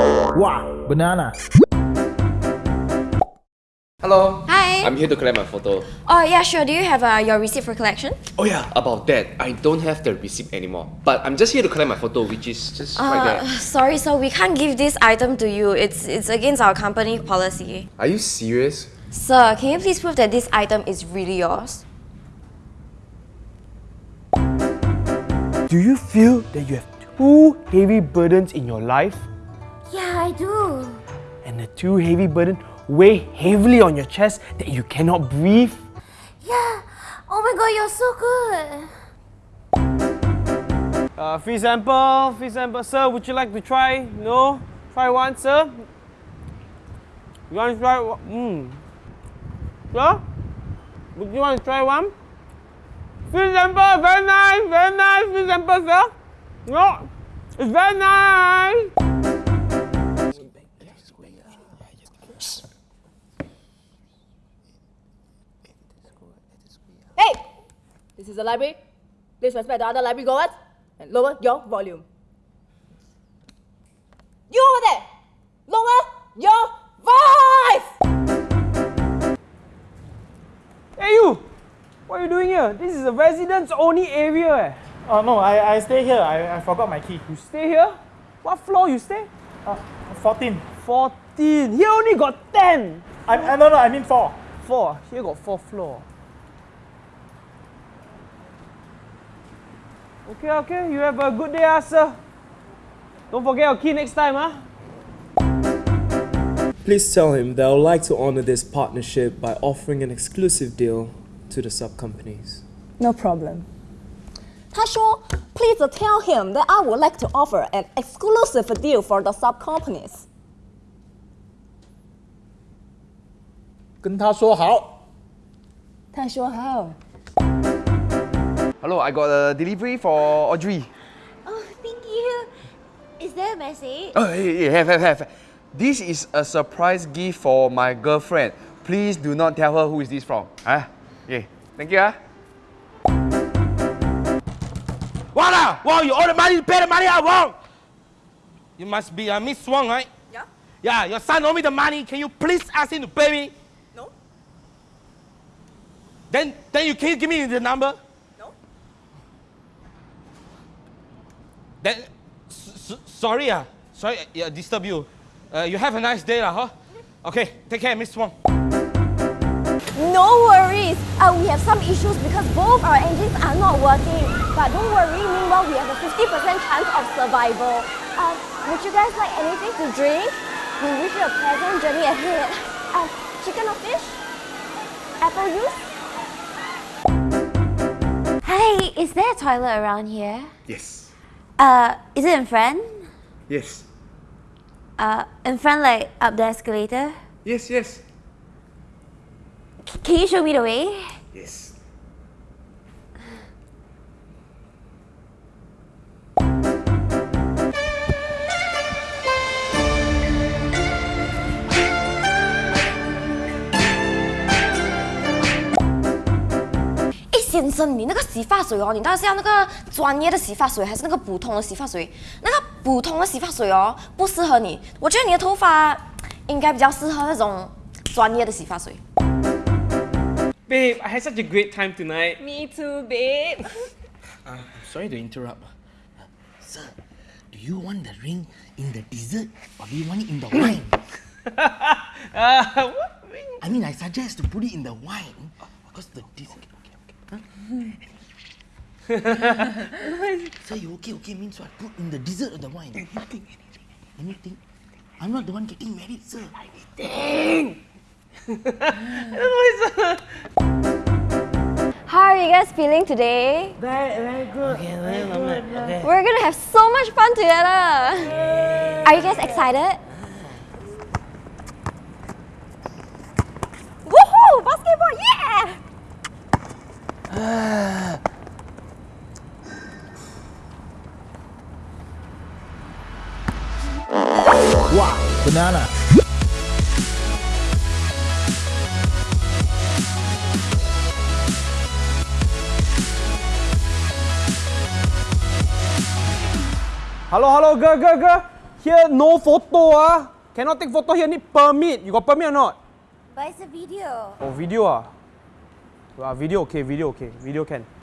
Wow, banana. Hello. Hi. I'm here to collect my photo. Oh yeah, sure. Do you have uh, your receipt for collection? Oh yeah, about that. I don't have the receipt anymore. But I'm just here to collect my photo, which is just right Uh, there. sorry, so we can't give this item to you. It's it's against our company policy. Are you serious? Sir, can you please prove that this item is really yours? Do you feel that you have two heavy burdens in your life? Yeah, I do. And the too heavy burden weigh heavily on your chest that you cannot breathe? Yeah. Oh my god, you're so good. Uh, free sample, free sample. Sir, would you like to try? No? Try one, sir? You want to try one? Mm. Sir? Would you want to try one? Free sample, very nice, very nice. Free sample, sir? No? It's very nice. This is the library. Please respect the other library goers and lower your volume. You over there! Lower your voice! Hey you! What are you doing here? This is a residents only area. Eh. Oh no, I, I stay here. I, I forgot my key. You stay here? What floor you stay? Uh, 14. 14. Here only got 10. I, I, no, no, I mean 4. 4. Here got 4 floor. Okay, okay. You have a good day, ah, sir. Don't forget your key next time, ah. Please tell him that I would like to honor this partnership by offering an exclusive deal to the sub companies. No problem. 他说，Please tell him that I would like to offer an exclusive deal for the sub companies. 跟他说好。他说好。 Hello, I got a delivery for Audrey. Oh, thank you. Is there a message? Oh, hey, hey, have, have, have. This is a surprise gift for my girlfriend. Please do not tell her who is this from. Huh? Yeah. Thank you. Huh? What ah? Wow, you owe the money, pay the money I want. You must be uh, Miss Wang, right? Yeah. Yeah, your son owe me the money. Can you please ask him to pay me? No. Then, then you can give me the number? Then, s- s- sorry ah, sorry, uh, disturb you. Uh, you have a nice day lah, huh? Okay, take care, Miss Wang. No worries. Uh, we have some issues because both our engines are not working. But don't worry, meanwhile we have a 50% chance of survival. Uh, would you guys like anything to drink? We wish you a pleasant journey ahead. Uh, chicken or fish? Apple juice? Hey, is there a toilet around here? Yes. Uh, is it in front? Yes. Uh, in front like up the escalator? Yes, yes. C- can you show me the way? Yes. 先生，你那个洗发水哦，你到底是要那个专业的洗发水，还是那个普通的洗发水？那个普通的洗发水哦，不适合你。我觉得你的头发应该比较适合那种专业的洗发水。Babe, I had such a great time tonight. Me too, babe. Uh, sorry to interrupt. Sir, do you want the ring in the dessert or do you want it in the wine? Uh, what? ring? I mean, I suggest to put it in the wine because the dessert. Okay, okay, okay. Sir, you okay? Okay means what? Put in the dessert or the wine? Anything, anything, anything. I'm not the one getting married, sir. Anything. How are you guys feeling today? Very, very good. Okay, very very good. Okay. We're gonna have so much fun together. Are you guys excited? Woohoo! Basketball, yeah! Wow, banana. Hello, hello, girl, girl, girl. Here no photo ah. Cannot take photo here. Need permit. You got permit or not? But it's a video. Oh video ah. Ah video okay. Video okay. Video can.